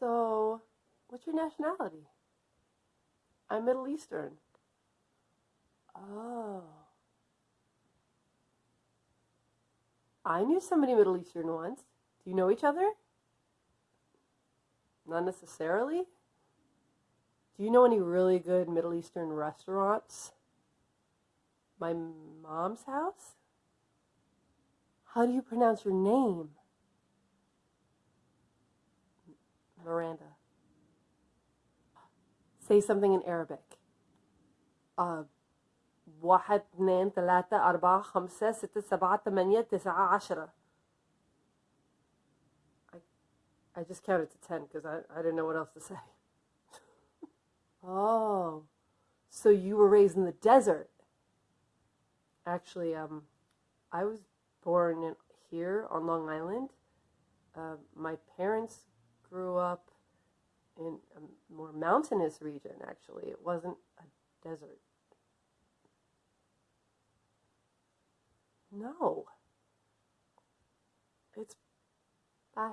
So, what's your nationality? I'm Middle Eastern. Oh. I knew somebody Middle Eastern once. Do you know each other? Not necessarily. Do you know any really good Middle Eastern restaurants? My mom's house? How do you pronounce your name? Miranda. Say something in Arabic. Uh, واحد اثنين ثلاثة أربعة خمسة ستة سبعة ثمانية تسعة عشرة I, I just counted to ten because I, I didn't know what else to say. oh, so you were raised in the desert. Actually, um, I was born in, here on Long Island. Uh, my parents grew up in a more mountainous region, actually. It wasn't a desert. No. It's. Bye.